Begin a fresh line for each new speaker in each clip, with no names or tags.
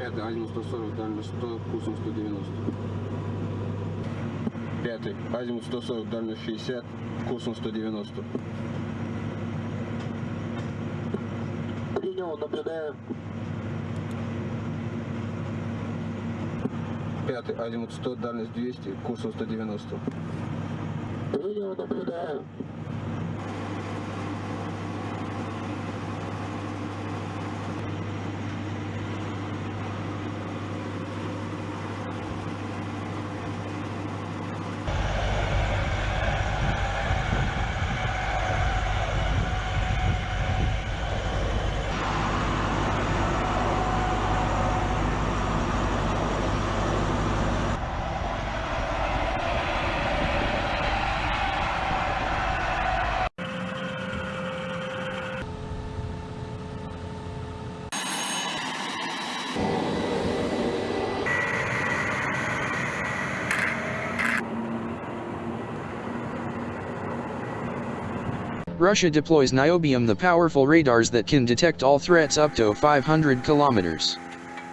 Пятый, азимут 140, дальность 100, курсом 190. Пятый, азимут 140, дальность 60, курсом 190.
Принял, наблюдаю.
Пятый, азимут 100, дальность 200, курсом 190.
Принял, наблюдаю.
Russia deploys Niobium the powerful radars that can detect all threats up to 500 kilometers.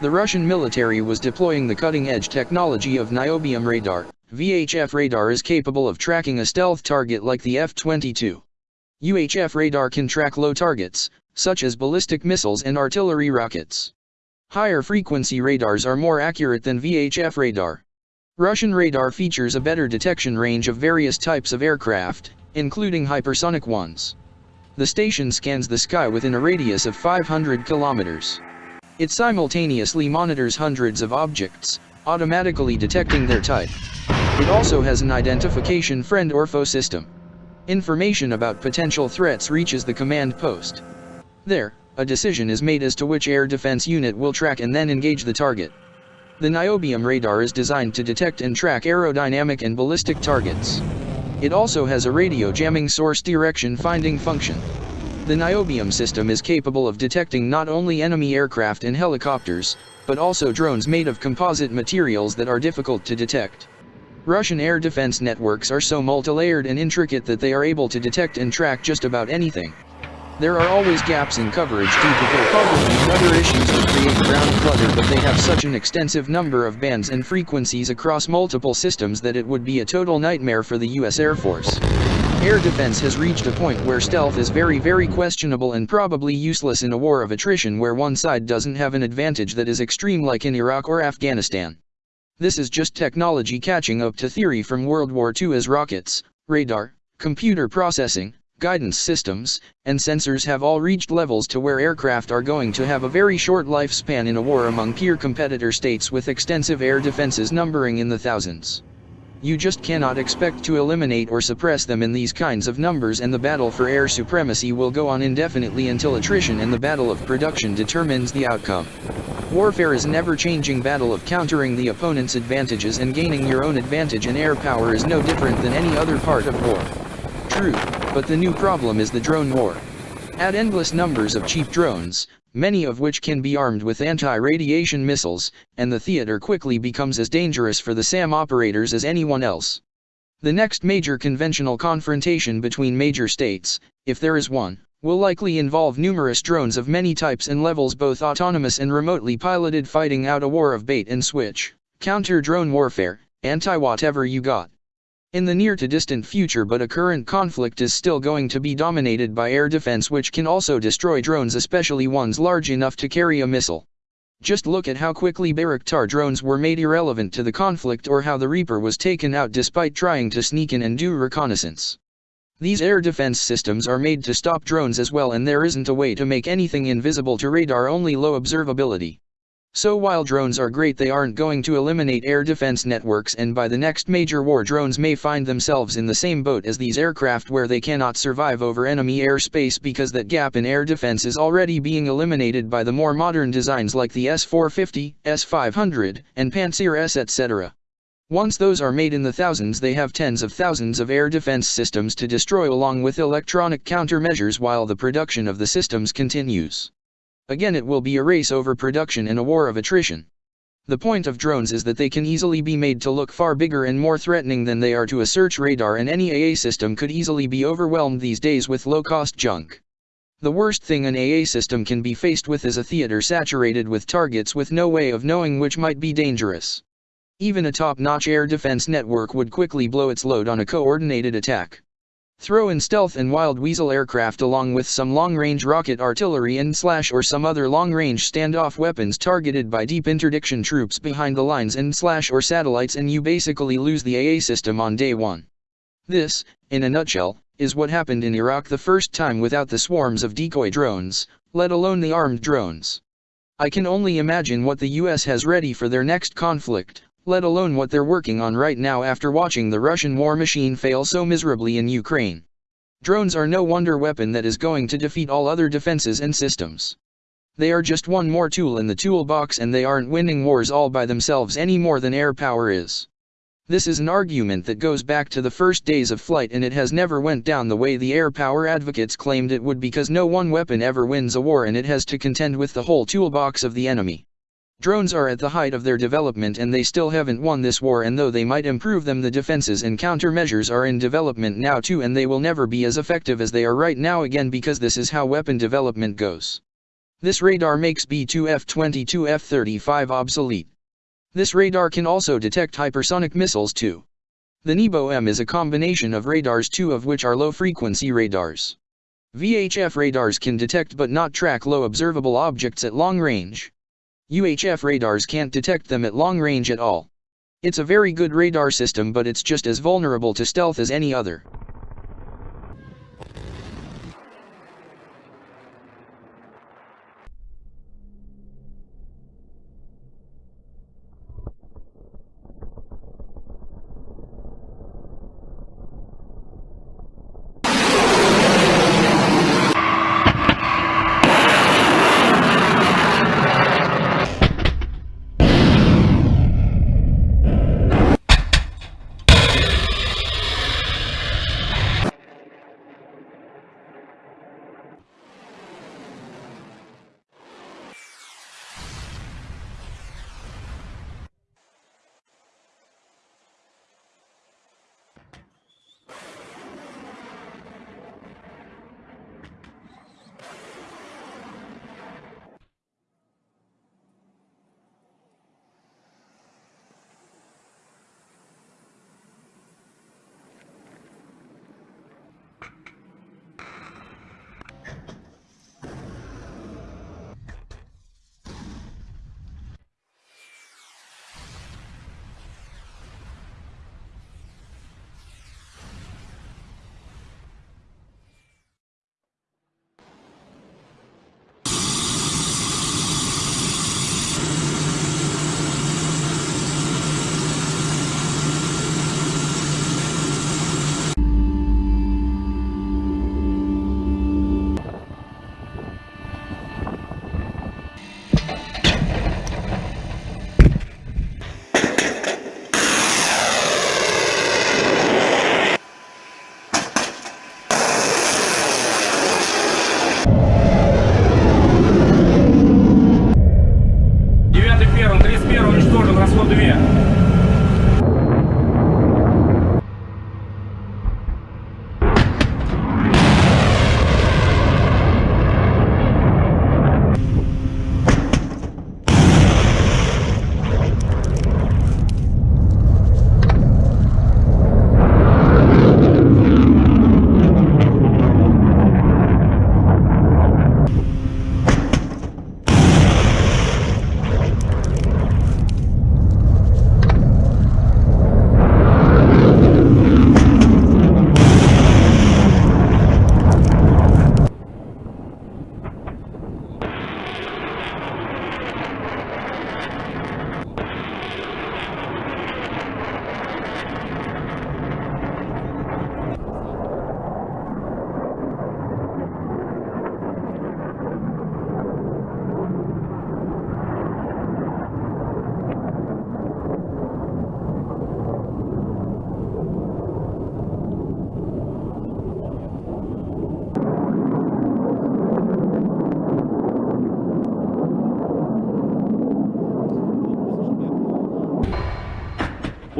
The Russian military was deploying the cutting-edge technology of Niobium radar. VHF radar is capable of tracking a stealth target like the F-22. UHF radar can track low targets, such as ballistic missiles and artillery rockets. Higher frequency radars are more accurate than VHF radar. Russian radar features a better detection range of various types of aircraft, including hypersonic ones. The station scans the sky within a radius of 500 kilometers. It simultaneously monitors hundreds of objects, automatically detecting their type. It also has an identification friend or foe system. Information about potential threats reaches the command post. There, a decision is made as to which air defense unit will track and then engage the target. The niobium radar is designed to detect and track aerodynamic and ballistic targets. It also has a radio jamming source direction finding function. The niobium system is capable of detecting not only enemy aircraft and helicopters, but also drones made of composite materials that are difficult to detect. Russian air defense networks are so multilayered and intricate that they are able to detect and track just about anything. There are always gaps in coverage due to topography and other issues that create ground clutter but they have such an extensive number of bands and frequencies across multiple systems that it would be a total nightmare for the US Air Force. Air defense has reached a point where stealth is very very questionable and probably useless in a war of attrition where one side doesn't have an advantage that is extreme like in Iraq or Afghanistan. This is just technology catching up to theory from World War II as rockets, radar, computer processing, guidance systems, and sensors have all reached levels to where aircraft are going to have a very short lifespan in a war among peer competitor states with extensive air defenses numbering in the thousands. You just cannot expect to eliminate or suppress them in these kinds of numbers and the battle for air supremacy will go on indefinitely until attrition and the battle of production determines the outcome. Warfare is never-changing battle of countering the opponent's advantages and gaining your own advantage and air power is no different than any other part of war. True, but the new problem is the drone war. Add endless numbers of cheap drones, many of which can be armed with anti-radiation missiles, and the theater quickly becomes as dangerous for the SAM operators as anyone else. The next major conventional confrontation between major states, if there is one, will likely involve numerous drones of many types and levels both autonomous and remotely piloted fighting out a war of bait and switch, counter-drone warfare, anti-whatever you got. In the near to distant future but a current conflict is still going to be dominated by air defense which can also destroy drones especially ones large enough to carry a missile. Just look at how quickly Bayraktar drones were made irrelevant to the conflict or how the Reaper was taken out despite trying to sneak in and do reconnaissance. These air defense systems are made to stop drones as well and there isn't a way to make anything invisible to radar only low observability. So while drones are great they aren't going to eliminate air defense networks and by the next major war drones may find themselves in the same boat as these aircraft where they cannot survive over enemy airspace because that gap in air defense is already being eliminated by the more modern designs like the S-450, S-500, and Pantsir S etc. Once those are made in the thousands they have tens of thousands of air defense systems to destroy along with electronic countermeasures while the production of the systems continues. Again it will be a race over production and a war of attrition. The point of drones is that they can easily be made to look far bigger and more threatening than they are to a search radar and any AA system could easily be overwhelmed these days with low-cost junk. The worst thing an AA system can be faced with is a theater saturated with targets with no way of knowing which might be dangerous. Even a top-notch air defense network would quickly blow its load on a coordinated attack. Throw in stealth and wild weasel aircraft along with some long-range rocket artillery and slash or some other long-range standoff weapons targeted by deep interdiction troops behind the lines and slash or satellites and you basically lose the AA system on day one. This, in a nutshell, is what happened in Iraq the first time without the swarms of decoy drones, let alone the armed drones. I can only imagine what the US has ready for their next conflict, let alone what they're working on right now after watching the Russian war machine fail so miserably in Ukraine. Drones are no wonder weapon that is going to defeat all other defenses and systems. They are just one more tool in the toolbox and they aren't winning wars all by themselves any more than air power is. This is an argument that goes back to the first days of flight and it has never went down the way the air power advocates claimed it would because no one weapon ever wins a war and it has to contend with the whole toolbox of the enemy. Drones are at the height of their development and they still haven't won this war and though they might improve them the defenses and countermeasures are in development now too and they will never be as effective as they are right now again because this is how weapon development goes. This radar makes B-2F-22 F-35 obsolete. This radar can also detect hypersonic missiles too. The NEBO-M is a combination of radars two of which are low-frequency radars. VHF radars can detect but not track low observable objects at long range. UHF radars can't detect them at long range at all. It's a very good radar system but it's just as vulnerable to stealth as any other.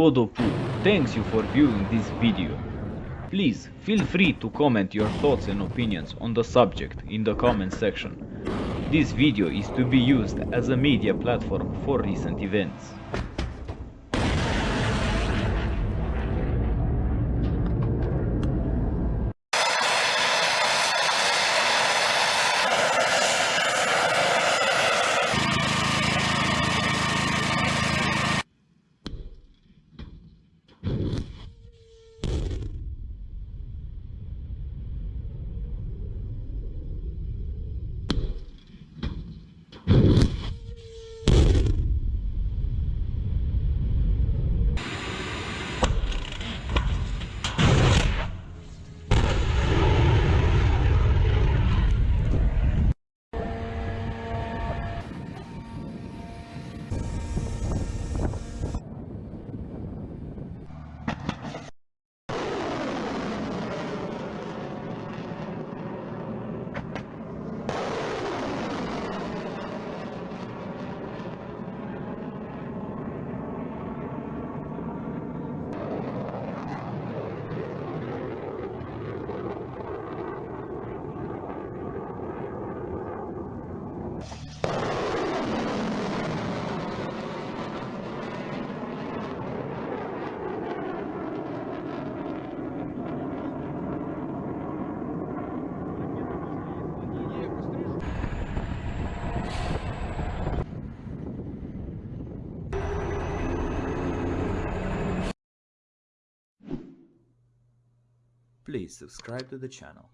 Odopu thanks you for viewing this video. Please feel free to comment your thoughts and opinions on the subject in the comment section. This video is to be used as a media platform for recent events.
Please subscribe to the channel.